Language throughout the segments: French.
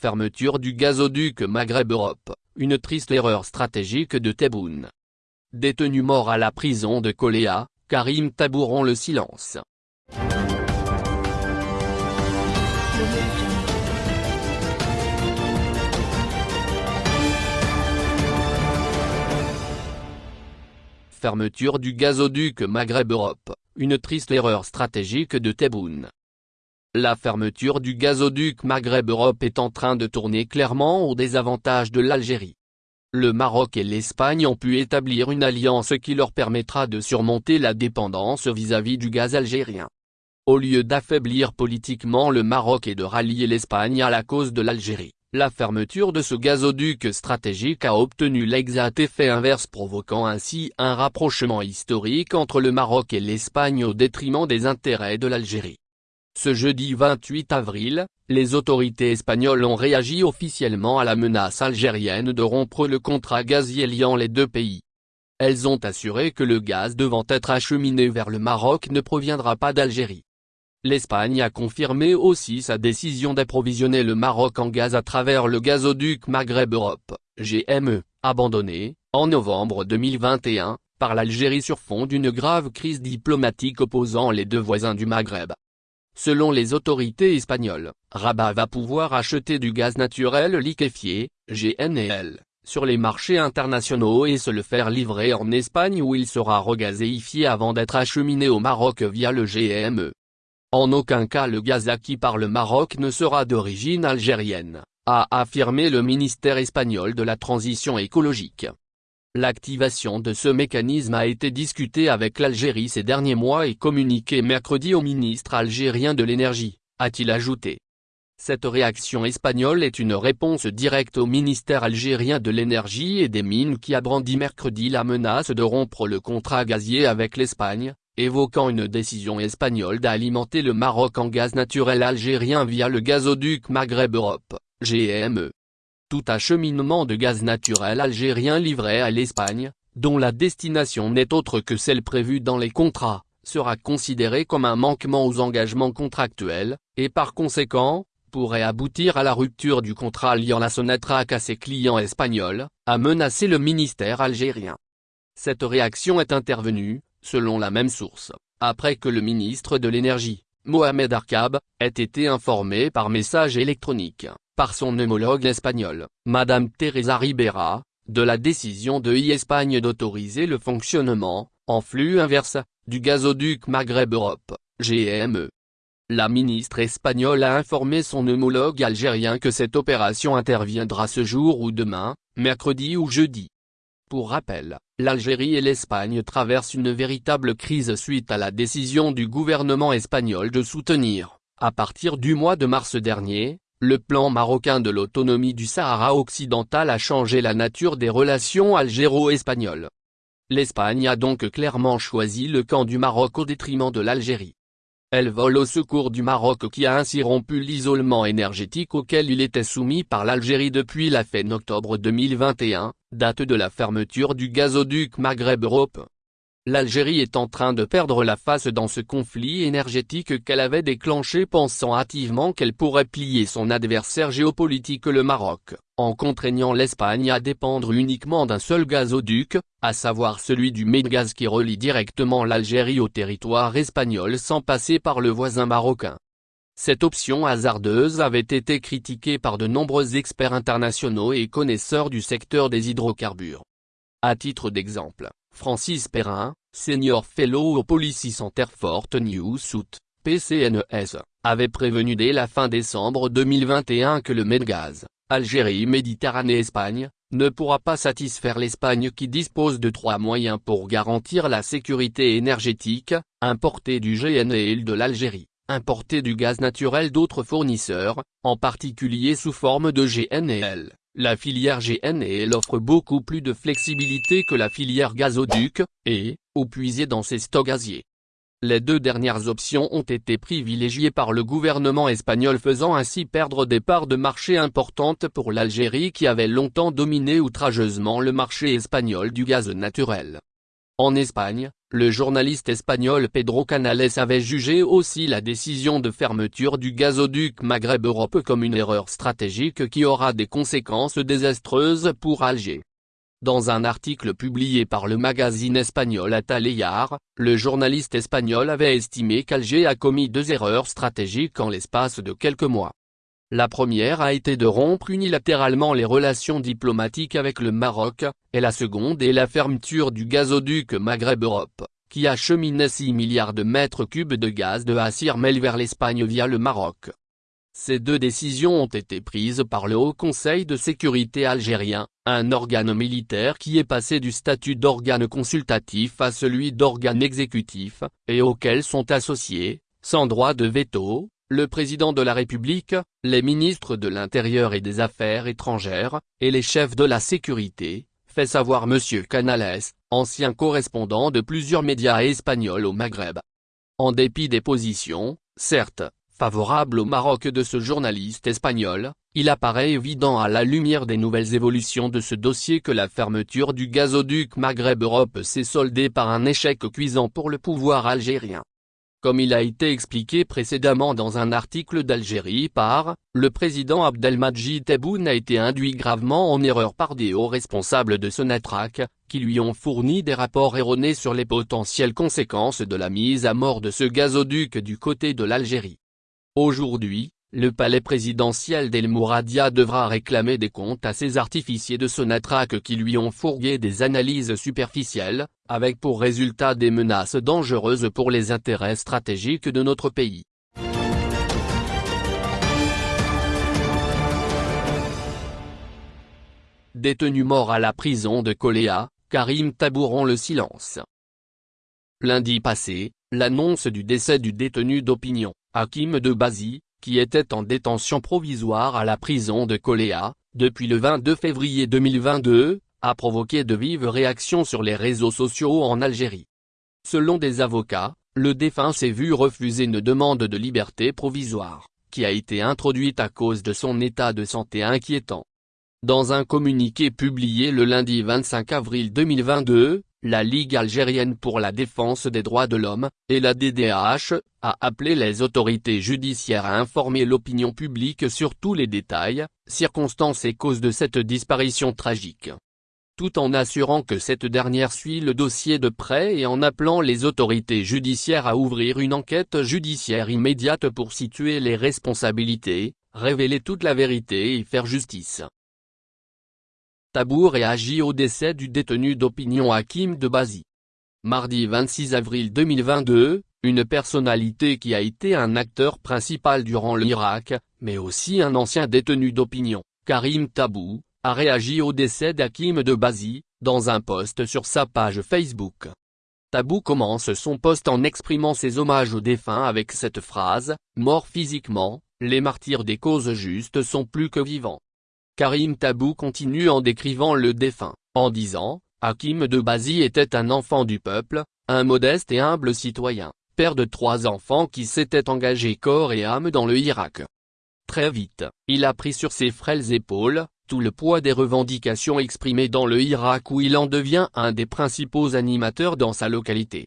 fermeture du gazoduc Maghreb-Europe, une triste erreur stratégique de Tebboune. Détenu mort à la prison de Coléa, Karim Tabouron le silence. Fermeture du gazoduc Maghreb-Europe, une triste erreur stratégique de Tebboune. La fermeture du gazoduc Maghreb-Europe est en train de tourner clairement au désavantage de l'Algérie. Le Maroc et l'Espagne ont pu établir une alliance qui leur permettra de surmonter la dépendance vis-à-vis du gaz algérien. Au lieu d'affaiblir politiquement le Maroc et de rallier l'Espagne à la cause de l'Algérie, la fermeture de ce gazoduc stratégique a obtenu l'exact effet inverse provoquant ainsi un rapprochement historique entre le Maroc et l'Espagne au détriment des intérêts de l'Algérie. Ce jeudi 28 avril, les autorités espagnoles ont réagi officiellement à la menace algérienne de rompre le contrat gazier liant les deux pays. Elles ont assuré que le gaz devant être acheminé vers le Maroc ne proviendra pas d'Algérie. L'Espagne a confirmé aussi sa décision d'approvisionner le Maroc en gaz à travers le gazoduc Maghreb-Europe, GME, abandonné, en novembre 2021, par l'Algérie sur fond d'une grave crise diplomatique opposant les deux voisins du Maghreb. Selon les autorités espagnoles, Rabat va pouvoir acheter du gaz naturel liquéfié, GNL, sur les marchés internationaux et se le faire livrer en Espagne où il sera regazéifié avant d'être acheminé au Maroc via le GME. En aucun cas le gaz acquis par le Maroc ne sera d'origine algérienne, a affirmé le ministère espagnol de la transition écologique. L'activation de ce mécanisme a été discutée avec l'Algérie ces derniers mois et communiquée mercredi au ministre algérien de l'énergie, a-t-il ajouté. Cette réaction espagnole est une réponse directe au ministère algérien de l'énergie et des mines qui a brandi mercredi la menace de rompre le contrat gazier avec l'Espagne, évoquant une décision espagnole d'alimenter le Maroc en gaz naturel algérien via le gazoduc Maghreb-Europe, GME. Tout acheminement de gaz naturel algérien livré à l'Espagne, dont la destination n'est autre que celle prévue dans les contrats, sera considéré comme un manquement aux engagements contractuels, et par conséquent, pourrait aboutir à la rupture du contrat liant la Sonatrach à ses clients espagnols, a menacé le ministère algérien. Cette réaction est intervenue, selon la même source, après que le ministre de l'Énergie, Mohamed Arkab, ait été informé par message électronique, par son homologue espagnol, Madame Teresa Ribera, de la décision de e-Espagne d'autoriser le fonctionnement, en flux inverse, du gazoduc Maghreb-Europe, GME. La ministre espagnole a informé son homologue algérien que cette opération interviendra ce jour ou demain, mercredi ou jeudi. Pour rappel, l'Algérie et l'Espagne traversent une véritable crise suite à la décision du gouvernement espagnol de soutenir, à partir du mois de mars dernier, le plan marocain de l'autonomie du Sahara occidental a changé la nature des relations algéro-espagnoles. L'Espagne a donc clairement choisi le camp du Maroc au détriment de l'Algérie. Elle vole au secours du Maroc qui a ainsi rompu l'isolement énergétique auquel il était soumis par l'Algérie depuis la fin octobre 2021, date de la fermeture du gazoduc Maghreb-Europe. L'Algérie est en train de perdre la face dans ce conflit énergétique qu'elle avait déclenché pensant hâtivement qu'elle pourrait plier son adversaire géopolitique le Maroc en contraignant l'Espagne à dépendre uniquement d'un seul gazoduc, à savoir celui du Medgaz qui relie directement l'Algérie au territoire espagnol sans passer par le voisin marocain. Cette option hasardeuse avait été critiquée par de nombreux experts internationaux et connaisseurs du secteur des hydrocarbures. À titre d'exemple, Francis Perrin, senior fellow au Policy Center for New South, PCNES, avait prévenu dès la fin décembre 2021 que le Medgaz, Algérie Méditerranée-Espagne, ne pourra pas satisfaire l'Espagne qui dispose de trois moyens pour garantir la sécurité énergétique, importer du GNL de l'Algérie, importer du gaz naturel d'autres fournisseurs, en particulier sous forme de GNL. La filière GNL offre beaucoup plus de flexibilité que la filière gazoduc, et, ou puiser dans ses stocks gaziers. Les deux dernières options ont été privilégiées par le gouvernement espagnol faisant ainsi perdre des parts de marché importantes pour l'Algérie qui avait longtemps dominé outrageusement le marché espagnol du gaz naturel. En Espagne, le journaliste espagnol Pedro Canales avait jugé aussi la décision de fermeture du gazoduc Maghreb Europe comme une erreur stratégique qui aura des conséquences désastreuses pour Alger. Dans un article publié par le magazine espagnol Ataleyar, le journaliste espagnol avait estimé qu'Alger a commis deux erreurs stratégiques en l'espace de quelques mois. La première a été de rompre unilatéralement les relations diplomatiques avec le Maroc, et la seconde est la fermeture du gazoduc Maghreb-Europe, qui acheminait 6 milliards de mètres cubes de gaz de Assirmel vers l'Espagne via le Maroc. Ces deux décisions ont été prises par le Haut Conseil de sécurité algérien, un organe militaire qui est passé du statut d'organe consultatif à celui d'organe exécutif, et auquel sont associés, sans droit de veto, le président de la République, les ministres de l'Intérieur et des Affaires étrangères, et les chefs de la sécurité, fait savoir M. Canales, ancien correspondant de plusieurs médias espagnols au Maghreb. En dépit des positions, certes, favorables au Maroc de ce journaliste espagnol, il apparaît évident à la lumière des nouvelles évolutions de ce dossier que la fermeture du gazoduc Maghreb-Europe s'est soldée par un échec cuisant pour le pouvoir algérien. Comme il a été expliqué précédemment dans un article d'Algérie par, le président Abdelmadjid Tebboune a été induit gravement en erreur par des hauts responsables de Sonatrach, qui lui ont fourni des rapports erronés sur les potentielles conséquences de la mise à mort de ce gazoduc du côté de l'Algérie. Aujourd'hui, le palais présidentiel d'El Mouradia devra réclamer des comptes à ces artificiers de Sonatrach qui lui ont fourgué des analyses superficielles, avec pour résultat des menaces dangereuses pour les intérêts stratégiques de notre pays. Détenu mort à la prison de Coléa, Karim Tabouron le silence. Lundi passé, l'annonce du décès du détenu d'opinion, Hakim de Bazi, qui était en détention provisoire à la prison de Coléa, depuis le 22 février 2022, a provoqué de vives réactions sur les réseaux sociaux en Algérie. Selon des avocats, le défunt s'est vu refuser une demande de liberté provisoire, qui a été introduite à cause de son état de santé inquiétant. Dans un communiqué publié le lundi 25 avril 2022, la Ligue algérienne pour la défense des droits de l'homme, et la DDH, a appelé les autorités judiciaires à informer l'opinion publique sur tous les détails, circonstances et causes de cette disparition tragique. Tout en assurant que cette dernière suit le dossier de près et en appelant les autorités judiciaires à ouvrir une enquête judiciaire immédiate pour situer les responsabilités, révéler toute la vérité et faire justice. Tabou réagit au décès du détenu d'opinion Hakim de Bazi. Mardi 26 avril 2022, une personnalité qui a été un acteur principal durant l'Irak, mais aussi un ancien détenu d'opinion, Karim Tabou, a réagi au décès d'Hakim de Bazi, dans un post sur sa page Facebook. Tabou commence son post en exprimant ses hommages aux défunts avec cette phrase, « Mort physiquement, les martyrs des causes justes sont plus que vivants ». Karim Tabou continue en décrivant le défunt, en disant, Hakim de Bazi était un enfant du peuple, un modeste et humble citoyen, père de trois enfants qui s'était engagé corps et âme dans le Irak. Très vite, il a pris sur ses frêles épaules, tout le poids des revendications exprimées dans le Irak où il en devient un des principaux animateurs dans sa localité.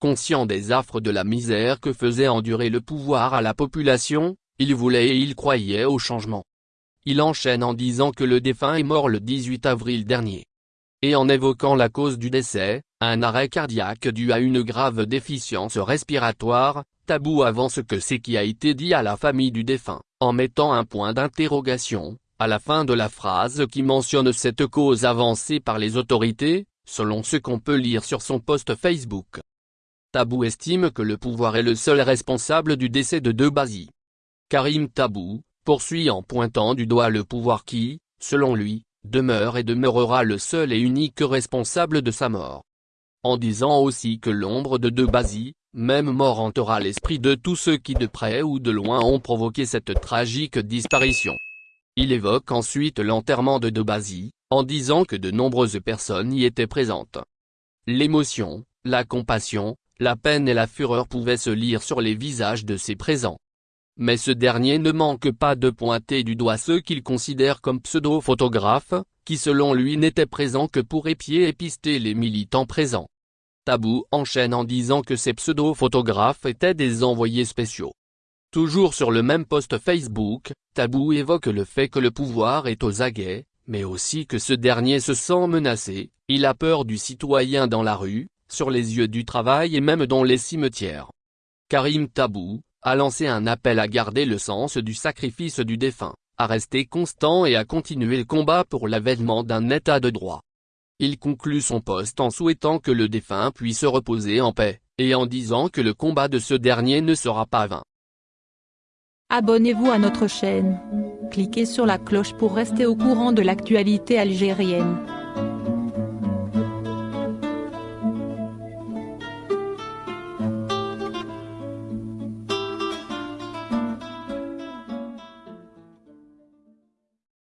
Conscient des affres de la misère que faisait endurer le pouvoir à la population, il voulait et il croyait au changement. Il enchaîne en disant que le défunt est mort le 18 avril dernier. Et en évoquant la cause du décès, un arrêt cardiaque dû à une grave déficience respiratoire, Tabou avance que c'est qui a été dit à la famille du défunt, en mettant un point d'interrogation, à la fin de la phrase qui mentionne cette cause avancée par les autorités, selon ce qu'on peut lire sur son post Facebook. Tabou estime que le pouvoir est le seul responsable du décès de Debazi. Karim Tabou, poursuit en pointant du doigt le pouvoir qui, selon lui, demeure et demeurera le seul et unique responsable de sa mort. En disant aussi que l'ombre de Debazi, même mort hantera l'esprit de tous ceux qui de près ou de loin ont provoqué cette tragique disparition. Il évoque ensuite l'enterrement de Debazi, en disant que de nombreuses personnes y étaient présentes. L'émotion, la compassion, la peine et la fureur pouvaient se lire sur les visages de ces présents. Mais ce dernier ne manque pas de pointer du doigt ceux qu'il considère comme pseudo-photographes, qui selon lui n'étaient présents que pour épier et pister les militants présents. Tabou enchaîne en disant que ces pseudo-photographes étaient des envoyés spéciaux. Toujours sur le même post Facebook, Tabou évoque le fait que le pouvoir est aux aguets, mais aussi que ce dernier se sent menacé, il a peur du citoyen dans la rue, sur les yeux du travail et même dans les cimetières. Karim Tabou, a lancé un appel à garder le sens du sacrifice du défunt, à rester constant et à continuer le combat pour l'avènement d'un état de droit. Il conclut son poste en souhaitant que le défunt puisse reposer en paix, et en disant que le combat de ce dernier ne sera pas vain. Abonnez-vous à notre chaîne. Cliquez sur la cloche pour rester au courant de l'actualité algérienne.